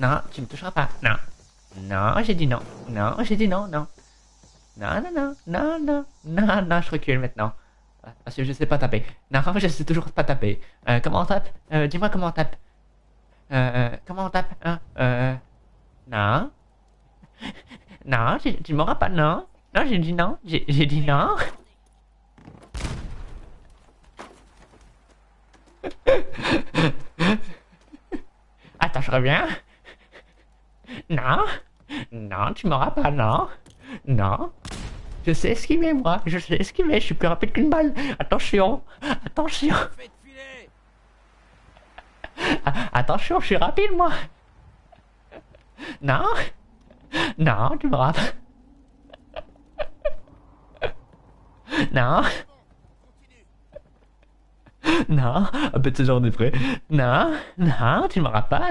Non, tu me toucheras pas. Non. Non, j'ai dit non. Non, j'ai dit non, non. Non, non, non, non, non, non, non, je recule maintenant. Parce que je sais pas taper. Non, je sais toujours pas taper. Comment on tape Dis-moi comment on tape. Comment on tape. Non. Non, tu m'auras pas, non. Non, j'ai dit non. J'ai dit non. Attends, je reviens. Non. Non, tu m'auras pas, non. Non. Je sais esquiver, moi. Je sais esquiver. Je suis plus rapide qu'une balle. Attention. Attention. Attention, je suis rapide, moi. Non. Non, tu m'auras pas. Non. Non, un peu de ce genre de près. Non, non, tu m'auras pas.